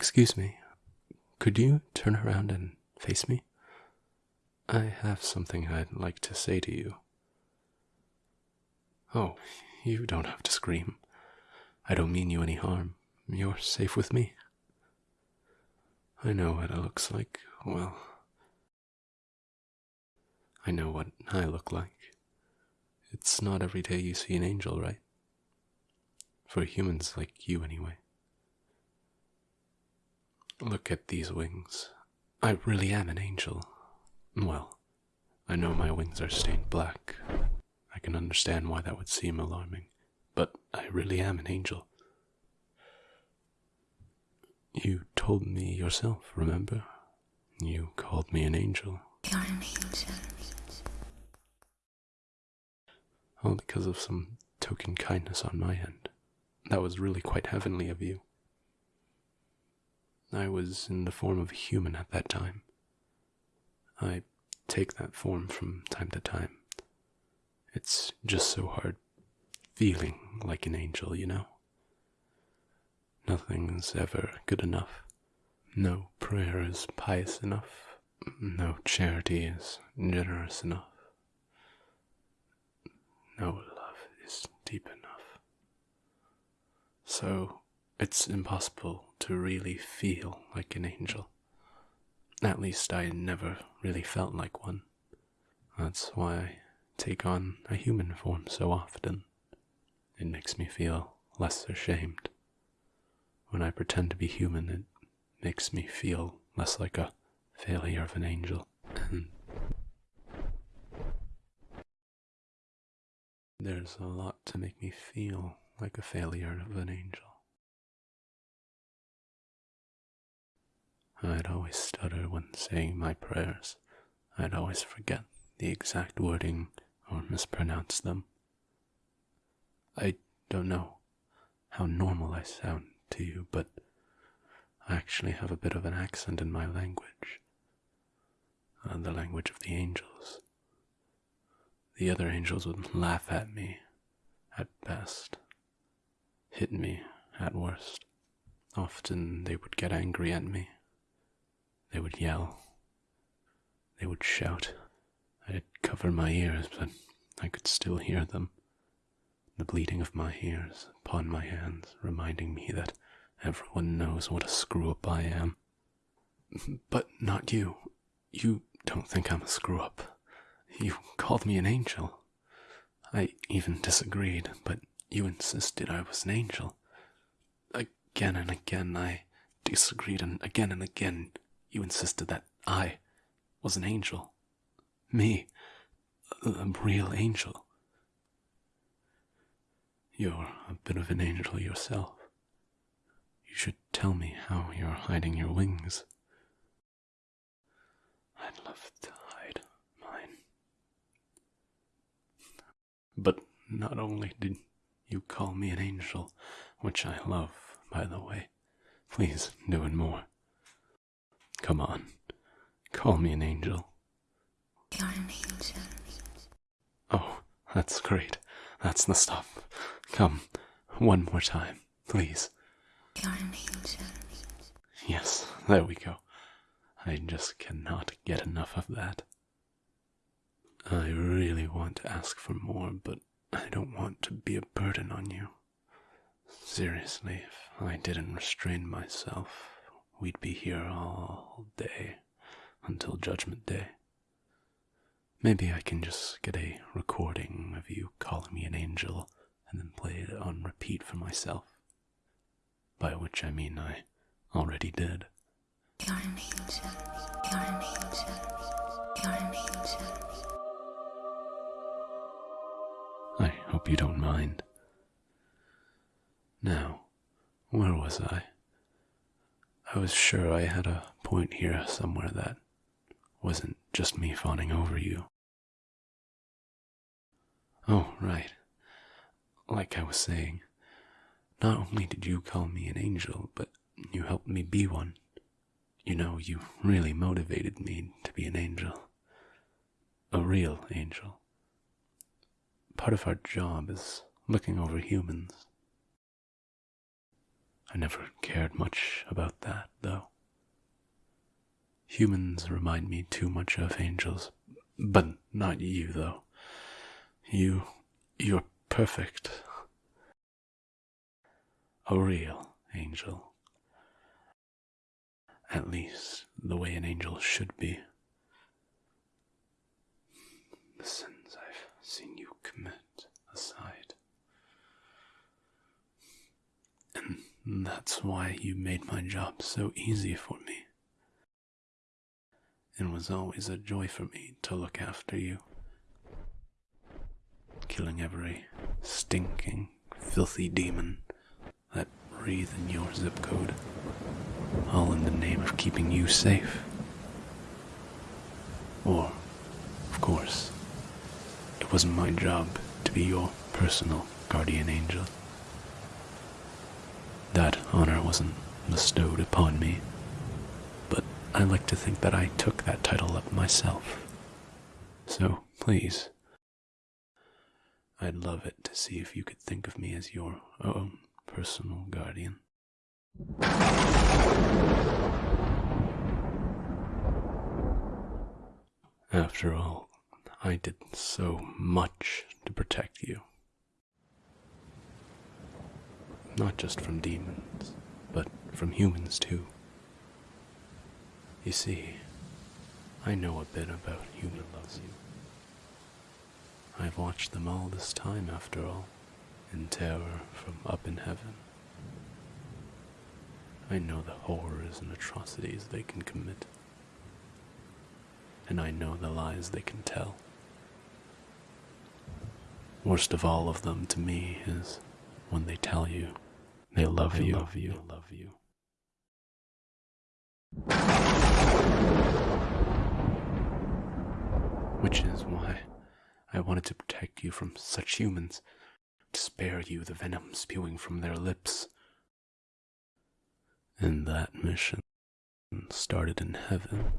Excuse me. Could you turn around and face me? I have something I'd like to say to you. Oh, you don't have to scream. I don't mean you any harm. You're safe with me. I know what it looks like. Well, I know what I look like. It's not every day you see an angel, right? For humans like you, anyway. Look at these wings. I really am an angel. Well, I know my wings are stained black. I can understand why that would seem alarming, but I really am an angel. You told me yourself, remember? You called me an angel. You're an angel. All because of some token kindness on my end. That was really quite heavenly of you. I was in the form of a human at that time. I take that form from time to time. It's just so hard feeling like an angel, you know? Nothing's ever good enough. No prayer is pious enough. No charity is generous enough. No love is deep enough. So it's impossible to really feel like an angel. At least I never really felt like one. That's why I take on a human form so often. It makes me feel less ashamed. When I pretend to be human, it makes me feel less like a failure of an angel. There's a lot to make me feel like a failure of an angel. I'd always stutter when saying my prayers. I'd always forget the exact wording or mispronounce them. I don't know how normal I sound to you, but I actually have a bit of an accent in my language. Uh, the language of the angels. The other angels would laugh at me at best, hit me at worst. Often they would get angry at me. They would yell. They would shout. I'd cover my ears, but I could still hear them. The bleeding of my ears upon my hands, reminding me that everyone knows what a screw up I am. But not you. You don't think I'm a screw up. You called me an angel. I even disagreed, but you insisted I was an angel. Again and again I disagreed, and again and again you insisted that I was an angel. Me, a real angel. You're a bit of an angel yourself. You should tell me how you're hiding your wings. I'd love to hide mine. But not only did you call me an angel, which I love, by the way, please do it more. Come on, call me an angel. You're an angel. Oh, that's great. That's the stuff. Come, one more time, please. You're an angel. Yes, there we go. I just cannot get enough of that. I really want to ask for more, but I don't want to be a burden on you. Seriously, if I didn't restrain myself, we'd be here all day until Judgment Day. Maybe I can just get a recording of you calling me an angel and then play it on repeat for myself. By which I mean I already did. You're an angel. You're an angel. You're an angel. I hope you don't mind. Now, where was I? I was sure I had a point here somewhere that wasn't just me fawning over you. Oh, right. Like I was saying, not only did you call me an angel, but you helped me be one. You know, you really motivated me to be an angel. A real angel. Part of our job is looking over humans. I never cared much about that, though. Humans remind me too much of angels, but not you, though. You, you're perfect. A real angel. At least the way an angel should be. The sins I've seen you commit aside. And that's why you made my job so easy for me. It was always a joy for me to look after you. Killing every stinking, filthy demon that breathe in your zip code, all in the name of keeping you safe. Or, of course, it wasn't my job to be your personal guardian angel. That honor wasn't bestowed upon me, but I like to think that I took that title up myself. So, please, I'd love it to see if you could think of me as your own personal guardian. After all, I did so much to protect you. Not just from demons, but from humans too. You see, I know a bit about human loves you. I've watched them all this time, after all, in terror from up in heaven. I know the horrors and atrocities they can commit. And I know the lies they can tell. Worst of all of them to me is when they tell you they love They you, love you. they love you. Which is why I wanted to protect you from such humans, to spare you the venom spewing from their lips. And that mission started in heaven